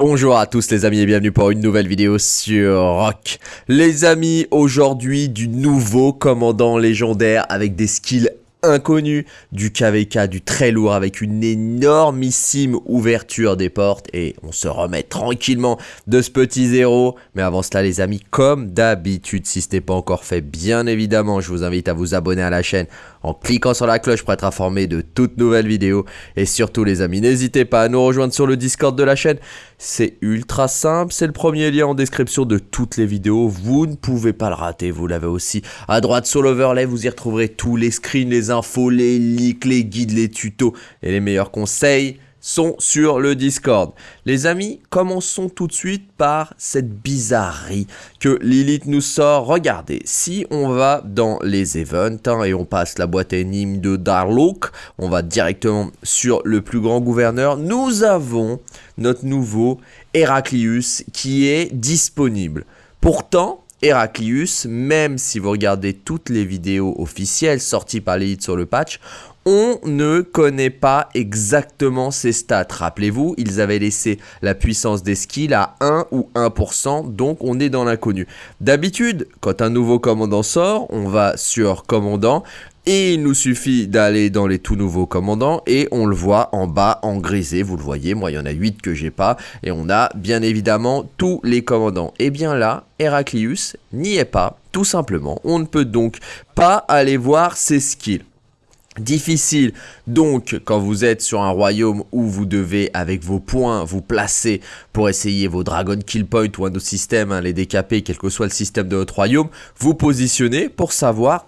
Bonjour à tous les amis et bienvenue pour une nouvelle vidéo sur Rock. Les amis, aujourd'hui du nouveau commandant légendaire avec des skills inconnu du KVK, du très lourd avec une énormissime ouverture des portes et on se remet tranquillement de ce petit zéro. Mais avant cela les amis, comme d'habitude, si ce n'est pas encore fait, bien évidemment, je vous invite à vous abonner à la chaîne en cliquant sur la cloche pour être informé de toutes nouvelles vidéos. Et surtout les amis, n'hésitez pas à nous rejoindre sur le Discord de la chaîne. C'est ultra simple, c'est le premier lien en description de toutes les vidéos. Vous ne pouvez pas le rater, vous l'avez aussi à droite sur l'overlay. Vous y retrouverez tous les screens, les infos, les leaks, les guides, les tutos et les meilleurs conseils sont sur le Discord. Les amis, commençons tout de suite par cette bizarrerie que Lilith nous sort. Regardez, si on va dans les events hein, et on passe la boîte énigme de Darlook, on va directement sur le plus grand gouverneur. Nous avons notre nouveau Heraclius qui est disponible. Pourtant, Heraclius, même si vous regardez toutes les vidéos officielles sorties par Lilith sur le patch, on ne connaît pas exactement ses stats. Rappelez-vous, ils avaient laissé la puissance des skills à 1 ou 1%, donc on est dans l'inconnu. D'habitude, quand un nouveau commandant sort, on va sur commandant, et il nous suffit d'aller dans les tout nouveaux commandants et on le voit en bas en grisé, vous le voyez, moi il y en a 8 que j'ai pas et on a bien évidemment tous les commandants. Et bien là, Heraclius n'y est pas, tout simplement. On ne peut donc pas aller voir ses skills difficile. Donc, quand vous êtes sur un royaume où vous devez, avec vos points, vous placer pour essayer vos Dragon Kill Point ou un autre système, hein, les décaper, quel que soit le système de votre royaume, vous positionnez pour savoir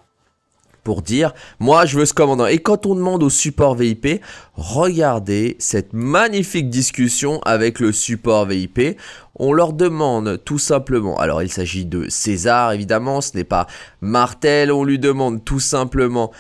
pour dire moi je veux ce commandant et quand on demande au support VIP regardez cette magnifique discussion avec le support VIP on leur demande tout simplement, alors il s'agit de César évidemment, ce n'est pas Martel, on lui demande tout simplement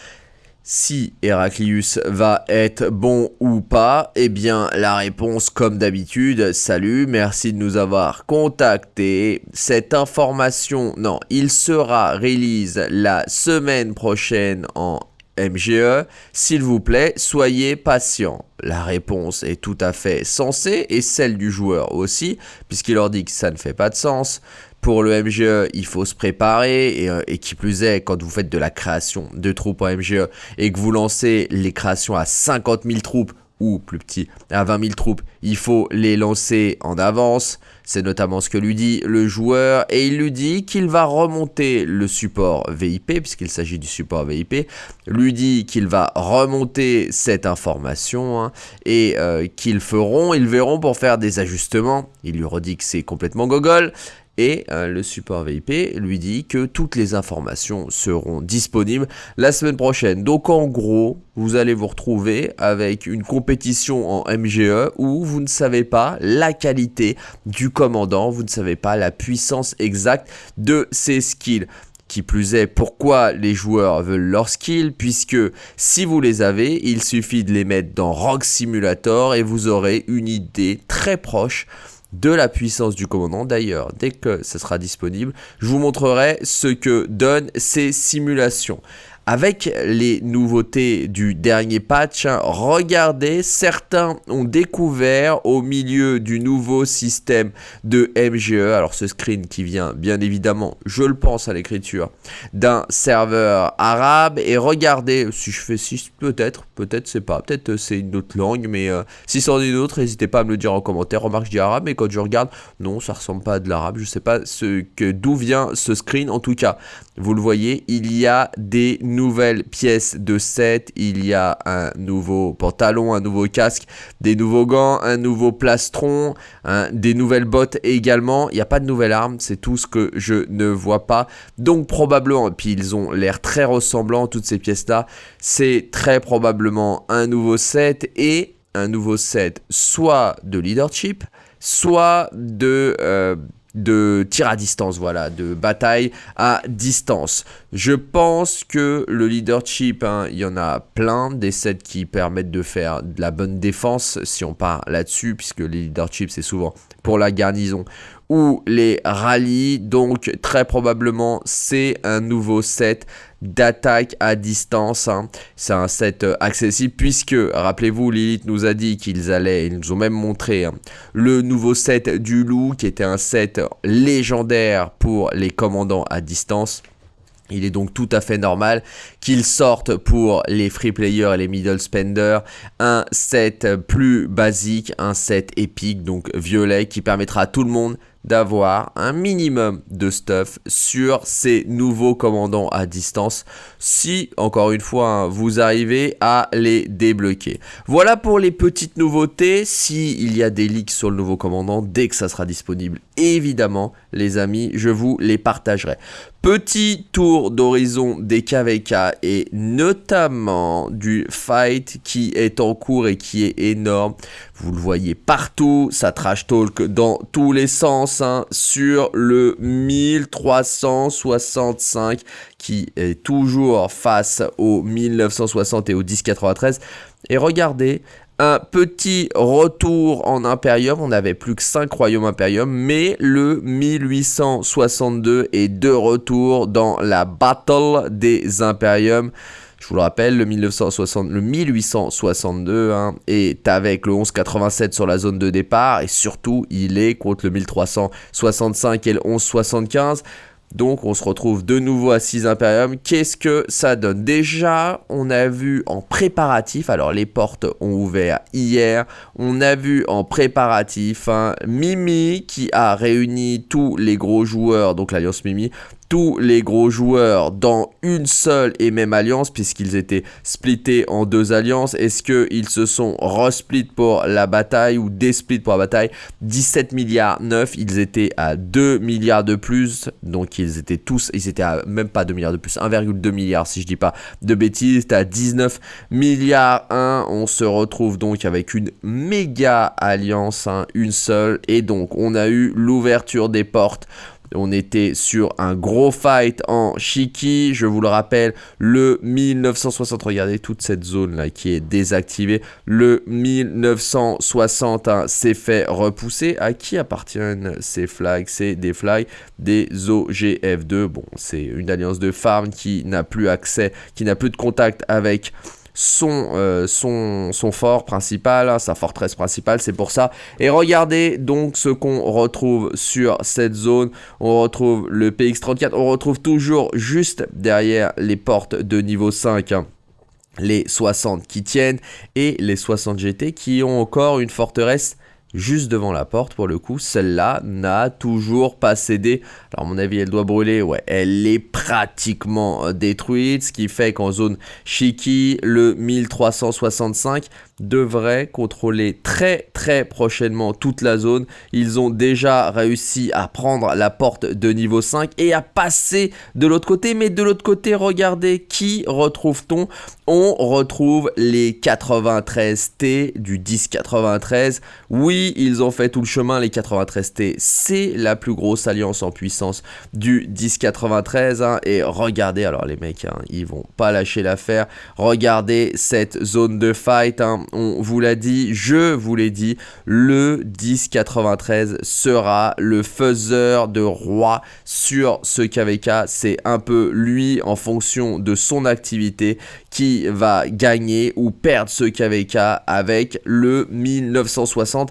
si Héraclius va être bon ou pas, eh bien la réponse comme d'habitude, salut, merci de nous avoir contacté. Cette information, non, il sera release la semaine prochaine en MGE, s'il vous plaît, soyez patient. La réponse est tout à fait sensée et celle du joueur aussi, puisqu'il leur dit que ça ne fait pas de sens. Pour le MGE, il faut se préparer et, euh, et, qui plus est, quand vous faites de la création de troupes en MGE et que vous lancez les créations à 50 000 troupes ou plus petit, à 20 000 troupes, il faut les lancer en avance. C'est notamment ce que lui dit le joueur et il lui dit qu'il va remonter le support VIP puisqu'il s'agit du support VIP. Lui dit qu'il va remonter cette information hein, et euh, qu'ils feront, ils verront pour faire des ajustements. Il lui redit que c'est complètement gogol et euh, le support VIP lui dit que toutes les informations seront disponibles la semaine prochaine. Donc en gros, vous allez vous retrouver avec une compétition en MGE où vous ne savez pas la qualité du commandant, vous ne savez pas la puissance exacte de ses skills. Qui plus est, pourquoi les joueurs veulent leurs skills, puisque si vous les avez, il suffit de les mettre dans Rock Simulator et vous aurez une idée très proche de la puissance du commandant. D'ailleurs, dès que ce sera disponible, je vous montrerai ce que donnent ces simulations avec les nouveautés du dernier patch, regardez, certains ont découvert au milieu du nouveau système de MGE, alors ce screen qui vient bien évidemment, je le pense à l'écriture, d'un serveur arabe, et regardez, si je fais 6 peut-être, peut-être c'est pas, peut-être c'est une autre langue, mais euh, si c'en est une autre, n'hésitez pas à me le dire en commentaire, remarque je dis arabe, mais quand je regarde, non ça ressemble pas à de l'arabe, je sais pas ce que d'où vient ce screen, en tout cas, vous le voyez, il y a des nouvelles pièces de set, il y a un nouveau pantalon, un nouveau casque, des nouveaux gants, un nouveau plastron, des nouvelles bottes également. Il n'y a pas de nouvelle arme, c'est tout ce que je ne vois pas. Donc probablement, et puis ils ont l'air très ressemblants, toutes ces pièces-là, c'est très probablement un nouveau set et un nouveau set soit de leadership, soit de... Euh, de tir à distance, voilà, de bataille à distance. Je pense que le leadership, hein, il y en a plein, des sets qui permettent de faire de la bonne défense, si on part là-dessus, puisque les leadership, c'est souvent pour la garnison ou les rallyes, donc très probablement c'est un nouveau set d'attaque à distance. Hein. C'est un set euh, accessible puisque, rappelez-vous, Lilith nous a dit qu'ils allaient, ils nous ont même montré hein, le nouveau set du loup qui était un set légendaire pour les commandants à distance. Il est donc tout à fait normal qu'ils sortent pour les free players et les middle spenders un set plus basique, un set épique, donc violet, qui permettra à tout le monde d'avoir un minimum de stuff sur ces nouveaux commandants à distance si encore une fois hein, vous arrivez à les débloquer. Voilà pour les petites nouveautés. Si il y a des leaks sur le nouveau commandant dès que ça sera disponible évidemment les amis je vous les partagerai Petit tour d'horizon des KVK et notamment du fight qui est en cours et qui est énorme. Vous le voyez partout, ça trash talk dans tous les sens hein, sur le 1365 qui est toujours face au 1960 et au 1093. Et regardez, un petit retour en Imperium. On n'avait plus que 5 royaumes Imperium, mais le 1862 est de retour dans la Battle des Imperium. Je vous le rappelle, le, 1960, le 1862 hein, est avec le 1187 sur la zone de départ et surtout il est contre le 1365 et le 1175. Donc on se retrouve de nouveau à 6 Imperium. Qu'est-ce que ça donne? Déjà, on a vu en préparatif, alors les portes ont ouvert hier, on a vu en préparatif hein, Mimi qui a réuni tous les gros joueurs, donc l'Alliance Mimi, tous les gros joueurs dans une seule et même alliance puisqu'ils étaient splittés en deux alliances. Est-ce qu'ils se sont resplit pour la bataille ou desplit pour la bataille? 17 milliards 9, ils étaient à 2 milliards de plus. Donc ils étaient tous, ils étaient à même pas 2 milliards de plus, 1,2 milliard si je dis pas de bêtises. à 19 milliards 1. On se retrouve donc avec une méga alliance, hein, une seule. Et donc on a eu l'ouverture des portes on était sur un gros fight en Shiki, je vous le rappelle, le 1960, regardez toute cette zone là qui est désactivée, le 1960 hein, s'est fait repousser. À qui appartiennent ces flags? C'est des flags des OGF2, bon c'est une alliance de farm qui n'a plus accès, qui n'a plus de contact avec son, euh, son, fort principal, hein, sa forteresse principale, c'est pour ça. Et regardez donc ce qu'on retrouve sur cette zone. On retrouve le PX34, on retrouve toujours juste derrière les portes de niveau 5. Hein, les 60 qui tiennent et les 60 GT qui ont encore une forteresse juste devant la porte pour le coup. Celle-là n'a toujours pas cédé. Alors à mon avis elle doit brûler. Ouais, elle est pratiquement euh, détruite. Ce qui fait qu'en zone Shiki, le 1365 devrait contrôler très très prochainement toute la zone. Ils ont déjà réussi à prendre la porte de niveau 5 et à passer de l'autre côté. Mais de l'autre côté, regardez, qui retrouve-t-on? On retrouve les 93T du 1093. Oui, ils ont fait tout le chemin, les 93T. C'est la plus grosse alliance en puissance du 1093. Hein. Et regardez, alors les mecs, hein, ils vont pas lâcher l'affaire. Regardez cette zone de fight. Hein on vous l'a dit, je vous l'ai dit, le 1093 sera le faiseur de roi sur ce KVK. C'est un peu lui en fonction de son activité qui va gagner ou perdre ce KVK avec le 1960.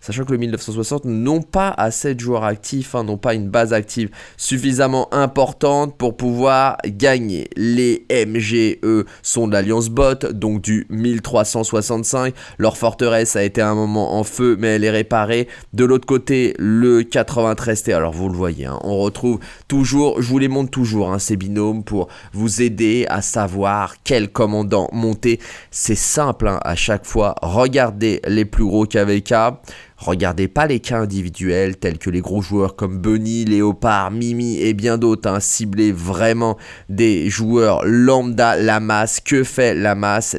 Sachant que le 1960 n'ont pas assez de joueurs actifs, hein, n'ont pas une base active suffisamment importante pour pouvoir gagner. Les MGE sont de l'Alliance Bot, donc du 1365. Leur forteresse a été un moment en feu, mais elle est réparée. De l'autre côté, le 93T, alors vous le voyez, hein, on retrouve toujours, je vous les montre toujours, hein, ces binômes pour vous aider à savoir quel commandant monter. C'est simple à chaque fois. Regardez les plus gros KVK. Regardez pas les cas individuels tels que les gros joueurs comme Bunny, Léopard, Mimi et bien d'autres. Hein. Vraiment des joueurs lambda, la. Que fait la masse?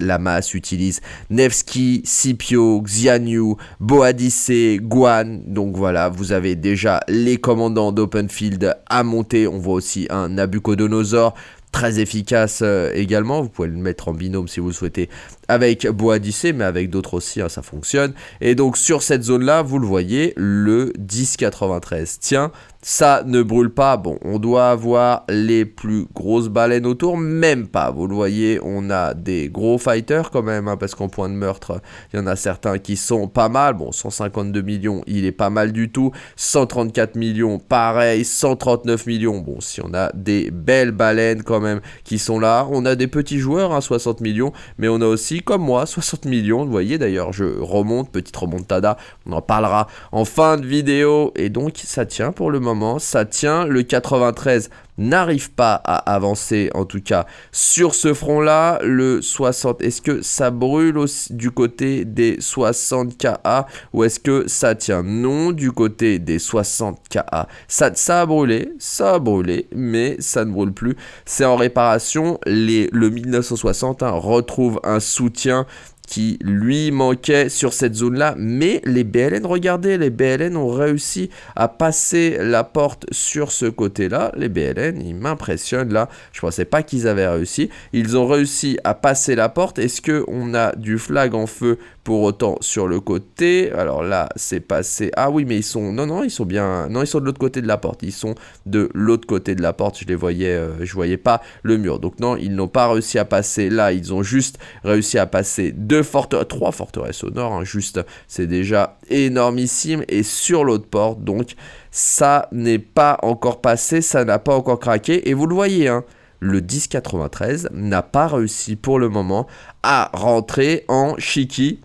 Utilise Nevsky, Scipio, Xianyu, Boadice, Guan. Donc voilà, vous avez déjà les commandants d'Openfield à monter. On voit aussi un Nabucodonosor très efficace euh, également. Vous pouvez le mettre en binôme si vous le souhaitez avec Boadicée, mais avec d'autres aussi, hein, ça fonctionne. Et donc sur cette zone-là, vous le voyez, le 1093 tient ça ne brûle pas. Bon, on doit avoir les plus grosses baleines autour, même pas. Vous le voyez, on a des gros fighters quand même, hein, parce qu'en point de meurtre, il y en a certains qui sont pas mal. Bon, 152 millions, il est pas mal du tout. 134 millions, pareil. 139 millions, bon, si on a des belles baleines quand même qui sont là. On a des petits joueurs, hein, 60 millions, mais on a aussi, comme moi, 60 millions. Vous voyez, d'ailleurs, je remonte, petite remontada, on en parlera en fin de vidéo. Et donc, ça tient pour le moment ça tient. Le 93 n'arrive pas à avancer, en tout cas, sur ce front-là. Le 60, est-ce que ça brûle aussi du côté des 60 KA ou est-ce que ça tient? Non, du côté des 60 KA. Ça, ça a brûlé, ça a brûlé, mais ça ne brûle plus. C'est en réparation. Le 1960 hein, retrouve un soutien qui lui manquait sur cette zone-là. Mais les BLN, regardez, les BLN ont réussi à passer la porte sur ce côté-là. Les BLN, ils m'impressionnent là. Je pensais pas qu'ils avaient réussi. Ils ont réussi à passer la porte. Est-ce qu'on a du flag en feu pour autant sur le côté Alors là, c'est passé... Ah oui, mais ils sont... Non, non, ils sont bien... Non, ils sont de l'autre côté de la porte. Ils sont de l'autre côté de la porte. Je les voyais... Euh, je voyais pas le mur. Donc non, ils n'ont pas réussi à passer là. Ils ont juste réussi à passer deux trois forteresses au nord, hein, juste, c'est déjà énormissime, et sur l'autre porte, donc ça n'est pas encore passé, ça n'a pas encore craqué, et vous le voyez, hein, le 1093 n'a pas réussi pour le moment à rentrer en Shiki,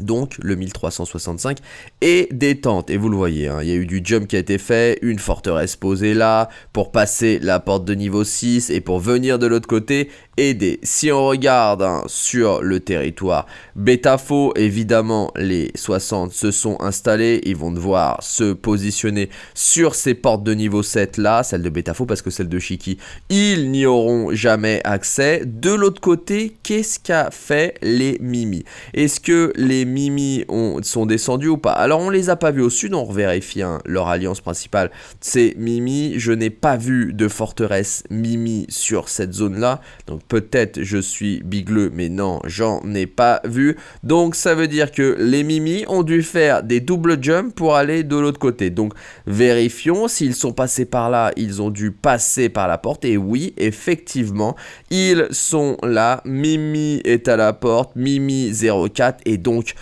donc le 1365 et détente. Et vous le voyez hein, il y a eu du jump qui a été fait une forteresse posée là pour passer la porte de niveau 6 et pour venir de l'autre côté aider. Si on regarde hein, sur le territoire Betafo, évidemment, les 60 se sont installés. Ils vont devoir se positionner sur ces portes de niveau 7 là, celle de Betafo parce que celle de Shiki, ils n'y auront jamais accès. De l'autre côté, qu'est-ce qu'a fait les Mimi Est-ce que les Mimi ont, sont descendus ou pas? Alors, on les a pas vus au sud, on vérifie hein, leur alliance principale. C'est Mimi. Je n'ai pas vu de forteresse Mimi sur cette zone là. Donc, peut-être je suis bigleux, mais non, j'en ai pas vu. Donc ça veut dire que les Mimi ont dû faire des double jumps pour aller de l'autre côté. Donc vérifions s'ils sont passés par là, ils ont dû passer par la porte. Et oui, effectivement, ils sont là. Mimi est à la porte, Mimi 04 et donc...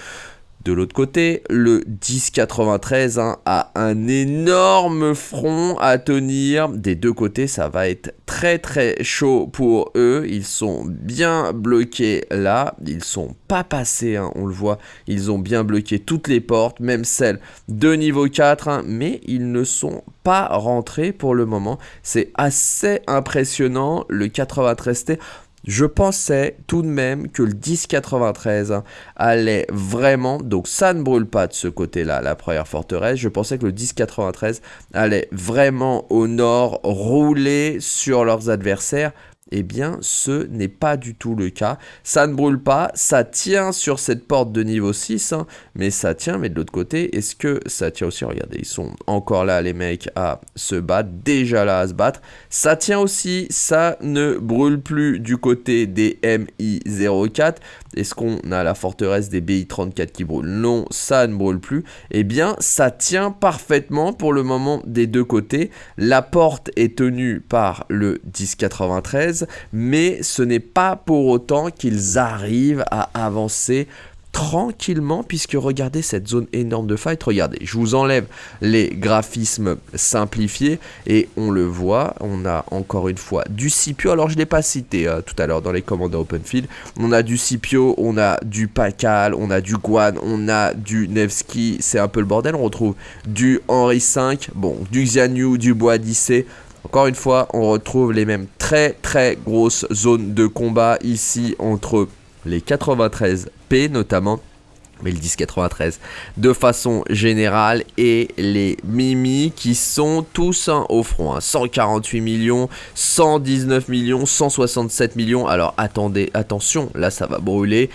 De l'autre côté, le 1093 hein, a un énorme front à tenir. Des deux côtés, ça va être très très chaud pour eux. Ils sont bien bloqués là. Ils sont pas passés, hein, on le voit. Ils ont bien bloqué toutes les portes, même celles de niveau 4. Hein, mais ils ne sont pas rentrés pour le moment. C'est assez impressionnant. Le 93T, je pensais tout de même que le 1093 allait vraiment, donc ça ne brûle pas de ce côté-là, la première forteresse, je pensais que le 1093 allait vraiment au nord rouler sur leurs adversaires eh bien, ce n'est pas du tout le cas. Ça ne brûle pas, ça tient sur cette porte de niveau 6, hein, mais ça tient, mais de l'autre côté, est-ce que ça tient aussi? Regardez, ils sont encore là, les mecs, à se battre, déjà là à se battre. Ça tient aussi, ça ne brûle plus du côté des MI04. Est-ce qu'on a la forteresse des BI34 qui brûle? Non, ça ne brûle plus. Eh bien, ça tient parfaitement pour le moment des deux côtés. La porte est tenue par le 1093, mais ce n'est pas pour autant qu'ils arrivent à avancer tranquillement puisque regardez cette zone énorme de fight, regardez, je vous enlève les graphismes simplifiés et on le voit, on a encore une fois du Scipio, alors je ne l'ai pas cité euh, tout à l'heure dans les commandes OpenField, on a du Scipio, on a du Pakal, on a du Guan, on a du Nevsky, c'est un peu le bordel, on retrouve du Henri V, bon, du Xianyu, du Boadicée, encore une fois, on retrouve les mêmes très très grosses zones de combat ici entre les 93P notamment, mais le 1093 de façon générale et les Mimi qui sont tous au front. 148 hein. millions, 119 millions, 167 millions. Alors attendez, attention, là ça va brûler.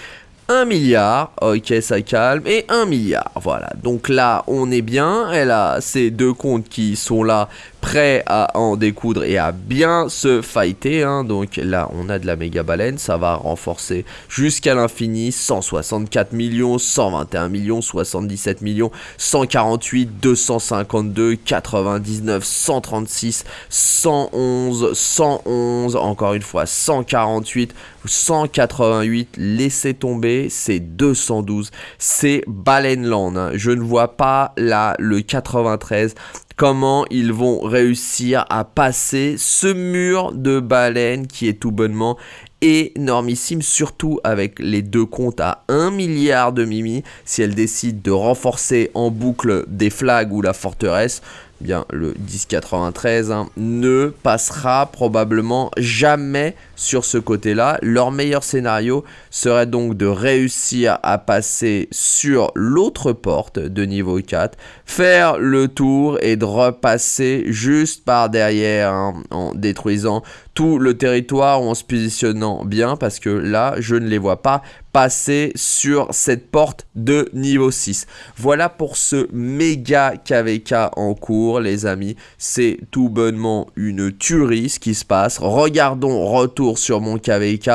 1 milliard, ok ça calme, et 1 milliard, voilà. Donc là on est bien, elle a ces deux comptes qui sont là prêt à en découdre et à bien se fighter. Hein. Donc là, on a de la méga baleine, ça va renforcer jusqu'à l'infini. 164 millions, 121 millions, 77 millions, 148, 252, 99, 136, 111, 111, encore une fois 148, 188, laissez tomber, c'est 212, c'est Balenland. Hein. Je ne vois pas là le 93 comment ils vont réussir à passer ce mur de baleines qui est tout bonnement énormissime, surtout avec les deux comptes à 1 milliard de mimi. Si elle décide de renforcer en boucle des flags ou la forteresse, bien le 1093 hein, ne passera probablement jamais sur ce côté-là. Leur meilleur scénario serait donc de réussir à passer sur l'autre porte de niveau 4, faire le tour et de repasser juste par derrière en détruisant tout le territoire ou en se positionnant bien parce que là je ne les vois pas passer sur cette porte de niveau 6. Voilà pour ce méga KVK en cours les amis. C'est tout bonnement une tuerie ce qui se passe. Regardons retour sur mon KVK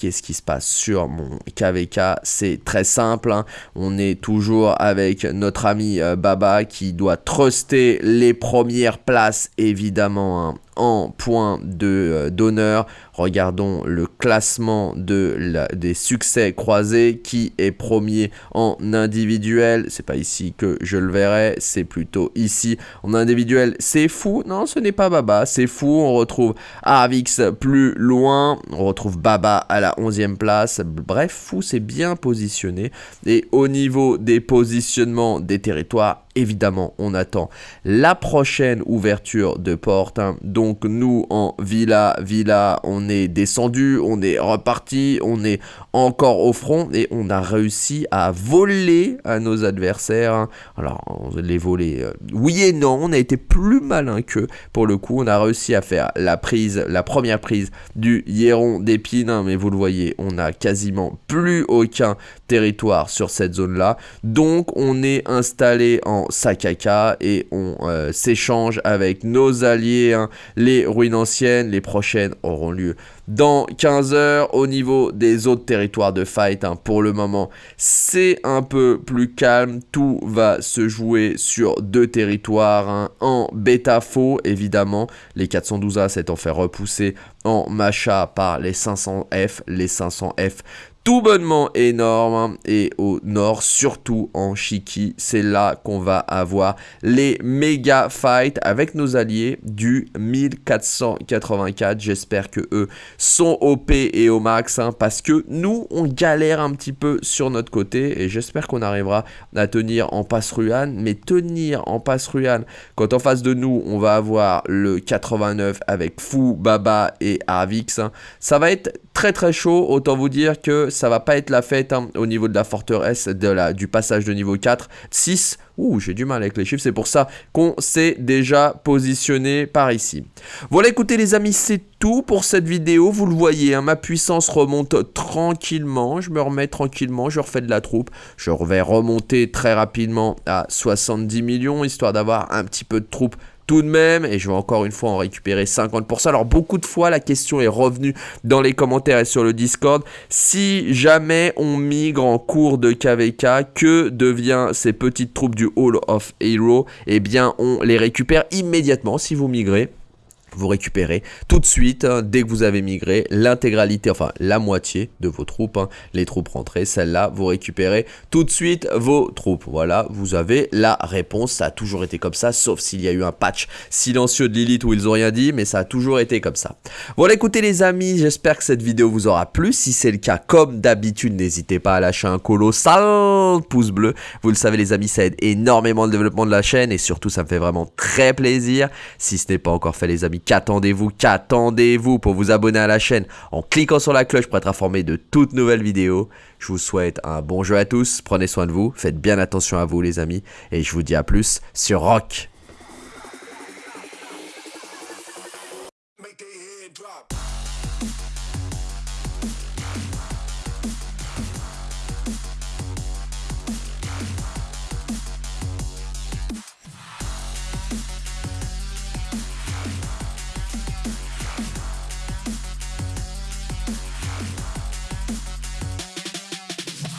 Qu'est-ce qui se passe sur mon KVK C'est très simple. Hein. On est toujours avec notre ami euh, Baba qui doit truster les premières places évidemment hein, en point de d'honneur. Regardons le classement de des succès croisés. Qui est premier en individuel? C'est pas ici que je le verrai, c'est plutôt ici. En individuel, c'est fou. Non, ce n'est pas Baba, c'est fou. On retrouve Arvix plus loin. On retrouve Baba à la 11e place. Bref, Fou s'est bien positionné. Et au niveau des positionnements des territoires, évidemment, on attend la prochaine ouverture de porte. Hein. Donc nous, en Villa, Villa, on est descendu, on est reparti, on est encore au front et on a réussi à voler à nos adversaires. Alors, on les voler, euh, oui et non, on a été plus malin que pour le coup. On a réussi à faire la prise, la première prise du Hieron d'épine, mais vous le voyez, on a quasiment plus aucun territoire sur cette zone-là. Donc, on est installé en Sakaka et on euh, s'échange avec nos alliés. Hein. Les ruines anciennes, les prochaines auront lieu dans 15 heures. Au niveau des autres territoires de fight, hein, pour le moment, c'est un peu plus calme. Tout va se jouer sur deux territoires hein. en bêta faux, évidemment. Les 412A s'étant fait repousser en macha par les 500F. Les 500F tout bonnement énorme et au nord surtout en Shiki c'est là qu'on va avoir les méga fights avec nos alliés du 1484 j'espère que eux sont OP et au max hein, parce que nous on galère un petit peu sur notre côté et j'espère qu'on arrivera à tenir en passe ruane mais tenir en passe ruane quand en face de nous on va avoir le 89 avec Fou, Baba et Arvix hein, ça va être très très chaud autant vous dire que ça va pas être la fête hein, au niveau de la forteresse de la, du passage de niveau 4. 6, ouh, j'ai du mal avec les chiffres, c'est pour ça qu'on s'est déjà positionné par ici. Voilà, écoutez les amis, c'est tout pour cette vidéo. Vous le voyez, hein, ma puissance remonte tranquillement. Je me remets tranquillement, je refais de la troupe. Je vais remonter très rapidement à 70 millions, histoire d'avoir un petit peu de troupe tout de même, et je vais encore une fois en récupérer 50%. Alors beaucoup de fois la question est revenue dans les commentaires et sur le Discord, si jamais on migre en cours de KVK, que devient ces petites troupes du Hall of Hero? Eh bien on les récupère immédiatement si vous migrez vous récupérez tout de suite, hein, dès que vous avez migré, l'intégralité, enfin la moitié de vos troupes, hein, les troupes rentrées, celles-là, vous récupérez tout de suite vos troupes. Voilà, vous avez la réponse, ça a toujours été comme ça, sauf s'il y a eu un patch silencieux de Lilith où ils ont rien dit, mais ça a toujours été comme ça. Voilà, écoutez les amis, j'espère que cette vidéo vous aura plu. Si c'est le cas, comme d'habitude, n'hésitez pas à lâcher un colossal pouce bleu. Vous le savez les amis, ça aide énormément le développement de la chaîne et surtout ça me fait vraiment très plaisir. Si ce n'est pas encore fait les qu'attendez-vous, qu'attendez-vous pour vous abonner à la chaîne en cliquant sur la cloche pour être informé de toutes nouvelles vidéos. Je vous souhaite un bon jeu à tous, prenez soin de vous, faites bien attention à vous les amis, et je vous dis à plus sur Rock.